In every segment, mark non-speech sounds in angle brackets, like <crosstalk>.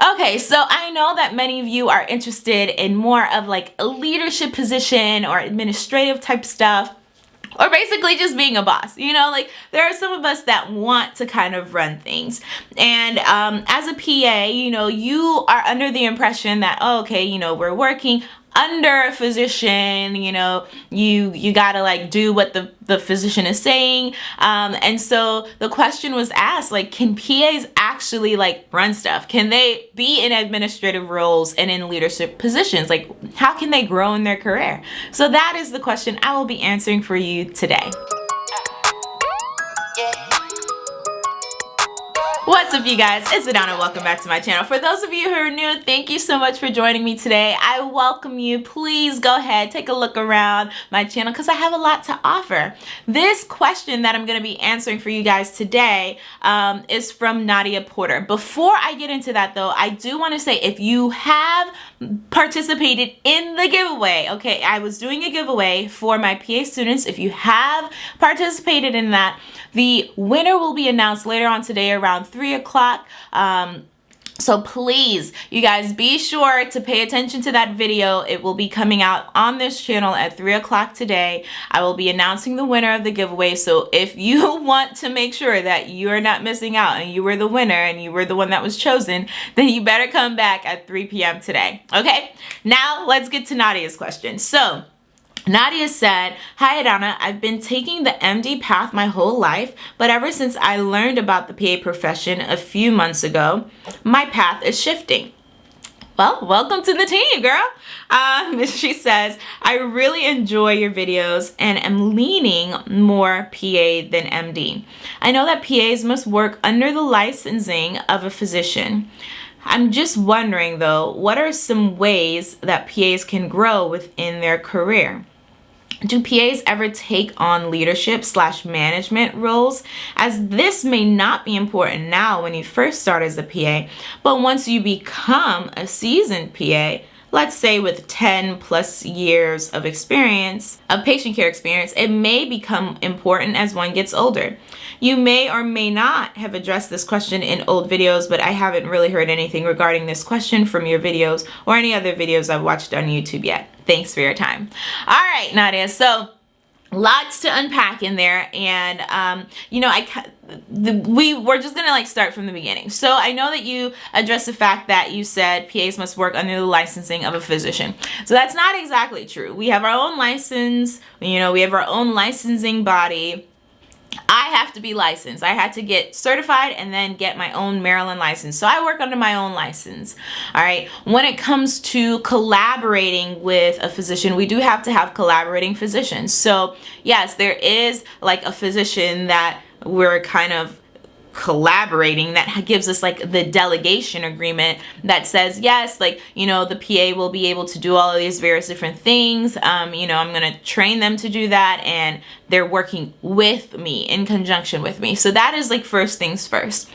Okay, so I know that many of you are interested in more of like a leadership position or administrative type stuff or basically just being a boss you know? Like there are some of us that want to kind of run things. And um, as a pa you know you are under the impression that oh, okay you know we're working under a physician you know you you gotta like do what the the physician is saying. Um, and so the question was asked like can PAs actually like run stuff? Can they be in administrative roles and in leadership positions? Like how can they grow in their career? So that is the question I will be answering for you today What's up you guys? It's Adana. Welcome back to my channel. For those of you who are new, thank you so much for joining me today. I welcome you. Please go ahead, take a look around my channel because I have a lot to offer. This question that I'm going to be answering for you guys today um, is from Nadia Porter. Before I get into that though, I do want to say if you have participated in the giveaway, okay, I was doing a giveaway for my PA students. If you have participated in that, the winner will be announced later on today around 3 o'clock. Um, so please, you guys be sure to pay attention to that video. It will be coming out on this channel at 3 o'clock today. I will be announcing the winner of the giveaway. So if <laughs> you want to make sure that you're not missing out and you were the winner and you were the one that was chosen, then you better come back at 3 p.m. today. Okay, now let's get to Nadia's question. So Nadia said, Hi Adana, I've been taking the MD path my whole life, but ever since I learned about the PA profession a few months ago, my path is shifting. Well, welcome to the team, girl. Um, <laughs> she says, I really enjoy your videos and am leaning more PA than MD. I know that PAs must work under the licensing of a physician. I'm just wondering though, what are some ways that PAs can grow within their career? Do PAs ever take on leadership slash management roles? As this may not be important now when you first start as a PA, but once you become a seasoned PA, let's say with 10 plus years of experience, of patient care experience, it may become important as one gets older. You may or may not have addressed this question in old videos, but I haven't really heard anything regarding this question from your videos or any other videos I've watched on YouTube yet. Thanks for your time. All right, Nadia, so lots to unpack in there and um, you know I the, we we're just gonna like start from the beginning. So I know that you addressed the fact that you said PAs must work under the licensing of a physician. So that's not exactly true. We have our own license you know we have our own licensing body I have to be licensed. I had to get certified and then get my own Maryland license. So I work under my own license. All right. When it comes to collaborating with a physician, we do have to have collaborating physicians. So yes, there is like a physician that we're kind of collaborating that gives us like the delegation agreement that says yes like you know the PA will be able to do all of these various different things. Um, you know I'm gonna train them to do that and they're working with me in conjunction with me. So that is like first things first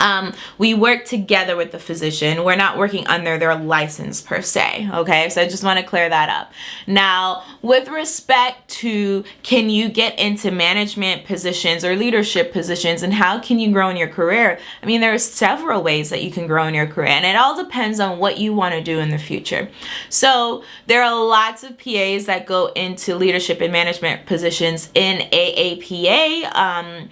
um, we work together with the physician. We're not working under their license per se, okay? So I just want to clear that up. Now, with respect to can you get into management positions or leadership positions and how can you grow in your career? I mean, there are several ways that you can grow in your career and it all depends on what you want to do in the future. So there are lots of PAs that go into leadership and management positions in AAPA, um,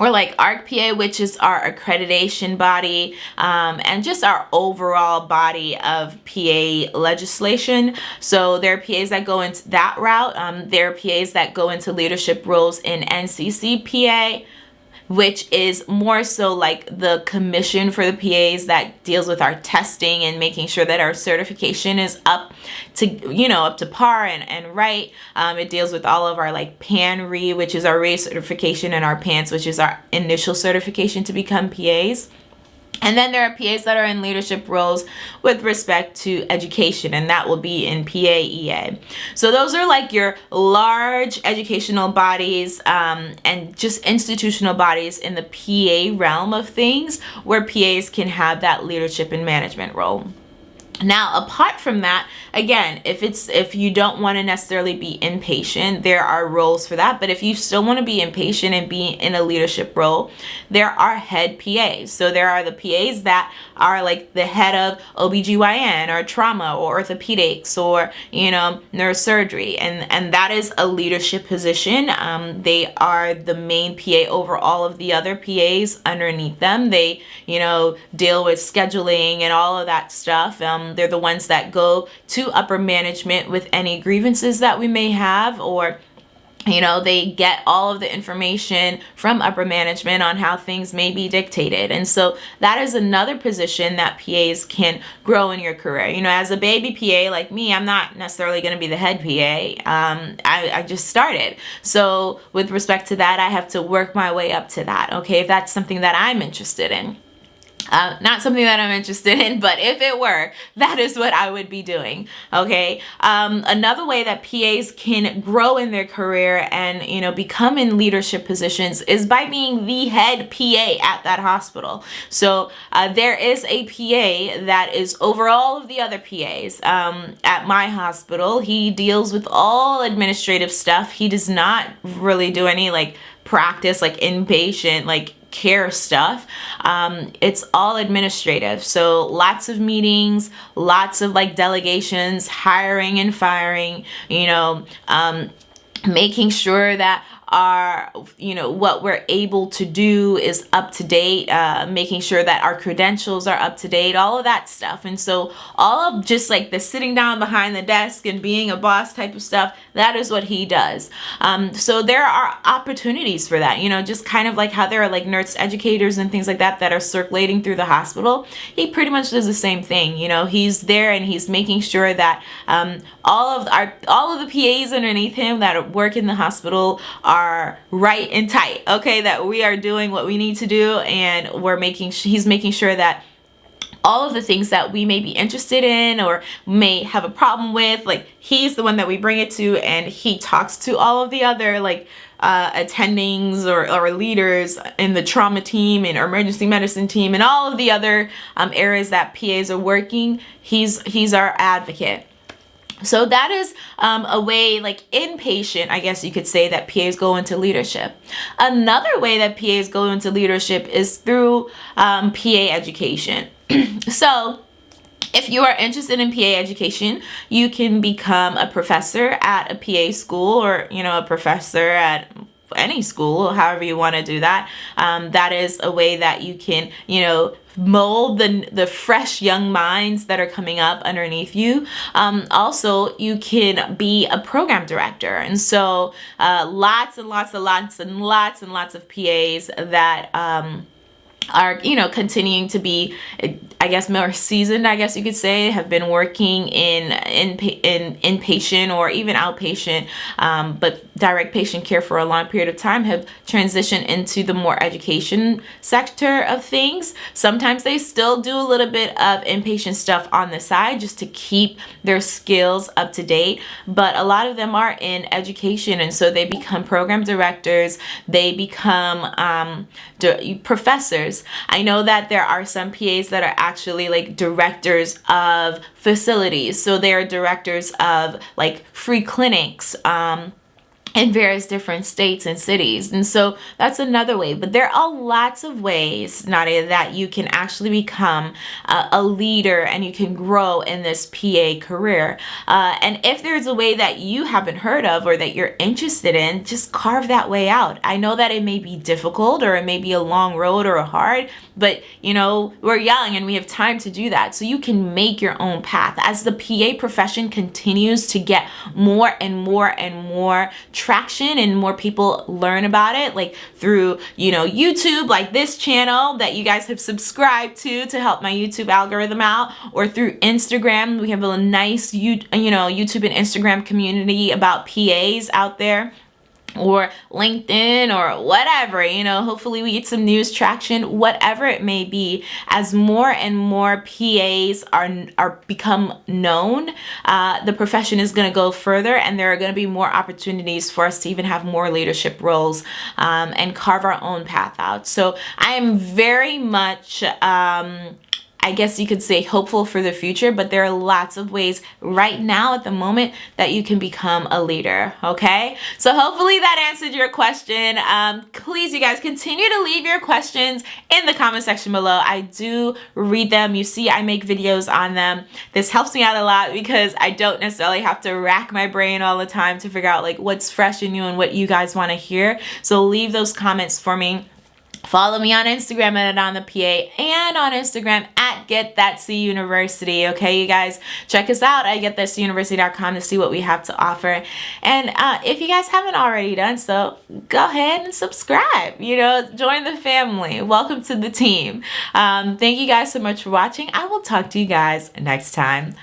or like ARC-PA, which is our accreditation body, um, and just our overall body of PA legislation. So there are PAs that go into that route. Um, there are PAs that go into leadership roles in NCCPA, which is more so like the commission for the PAs that deals with our testing and making sure that our certification is up to, you know, up to par and, and right. Um, it deals with all of our like PANRE, which is our recertification, and our PANCE, which is our initial certification to become PAs. And then there are PAs that are in leadership roles with respect to education, and that will be in PAEA. So those are like your large educational bodies um, and just institutional bodies in the PA realm of things where PAs can have that leadership and management role. Now, apart from that, again, if it's if you don't want to necessarily be inpatient, there are roles for that. But if you still want to be inpatient and be in a leadership role, there are head PAs. So there are the PAs that are like the head of OBGYN or trauma or orthopedics or, you know, neurosurgery. And, and that is a leadership position. Um, they are the main PA over all of the other PAs underneath them. They, you know, deal with scheduling and all of that stuff. Um, they're the ones that go to upper management with any grievances that we may have or you know they get all of the information from upper management on how things may be dictated. And so that is another position that PAs can grow in your career. You know as a baby PA like me I'm not necessarily going to be the head PA um, I, I just started. So with respect to that I have to work my way up to that okay if that's something that I'm interested in uh, not something that I'm interested in, <laughs> but if it were, that is what I would be doing. Okay. Um, another way that PAs can grow in their career and, you know, become in leadership positions is by being the head PA at that hospital. So uh, there is a PA that is over all of the other PAs um, at my hospital. He deals with all administrative stuff. He does not really do any like practice like inpatient like care stuff. Um, it's all administrative. So lots of meetings, lots of like delegations, hiring and firing, you know, um, making sure that our you know what we're able to do is up to date uh, making sure that our credentials are up to date all of that stuff. And so all of just like the sitting down behind the desk and being a boss type of stuff that is what he does. Um, so there are opportunities for that you know just kind of like how there are like nurse educators and things like that that are circulating through the hospital. He pretty much does the same thing you know he's there and he's making sure that um, all of our all of the PAs underneath him that work in the hospital are right and tight okay? That we are doing what we need to do and we're making he's making sure that all of the things that we may be interested in or may have a problem with like he's the one that we bring it to and he talks to all of the other like uh, attendings or, or leaders in the trauma team and emergency medicine team and all of the other um, areas that PAs are working. He's he's our advocate so that is um, a way like inpatient, I guess you could say that PAs go into leadership. Another way that PAs go into leadership is through um, PA education. <clears throat> so if you are interested in PA education, you can become a professor at a PA school or, you know, a professor at any school, however you want to do that. Um, that is a way that you can, you know, mold the, the fresh young minds that are coming up underneath you. Um, also, you can be a program director. And so uh, lots and lots and lots and lots and lots of PAs that um, are you know continuing to be I guess more seasoned I guess you could say have been working in in, in inpatient or even outpatient um, but direct patient care for a long period of time have transitioned into the more education sector of things. Sometimes they still do a little bit of inpatient stuff on the side just to keep their skills up to date but a lot of them are in education and so they become program directors they become um, professors. I know that there are some PAs that are actually like directors of facilities. So they are directors of like free clinics, um, in various different states and cities. And so that's another way. But there are lots of ways, Nadia, that you can actually become a leader and you can grow in this PA career. Uh, and if there's a way that you haven't heard of or that you're interested in, just carve that way out. I know that it may be difficult or it may be a long road or a hard, but you know, we're young and we have time to do that. So you can make your own path. As the PA profession continues to get more and more and more traction and more people learn about it like through you know YouTube like this channel that you guys have subscribed to to help my YouTube algorithm out or through Instagram. We have a nice you you know YouTube and Instagram community about PAs out there or LinkedIn or whatever, you know, hopefully we get some news traction, whatever it may be, as more and more PAs are, are become known, uh, the profession is to go further and there are to be more opportunities for us to even have more leadership roles um, and carve our own path out. So I am very much um, I guess you could say hopeful for the future, but there are lots of ways right now at the moment that you can become a leader, okay? So hopefully that answered your question. Um, please, you guys, continue to leave your questions in the comment section below. I do read them. You see, I make videos on them. This helps me out a lot because I don't necessarily have to rack my brain all the time to figure out like what's fresh and new and what you guys want to hear. So leave those comments for me. Follow me on Instagram at on the PA and on Instagram at Get That C University. Okay, you guys, check us out at getthatcuniversity.com to see what we have to offer. And uh, if you guys haven't already done so, go ahead and subscribe. You know, join the family. Welcome to the team. Um, thank you guys so much for watching. I will talk to you guys next time.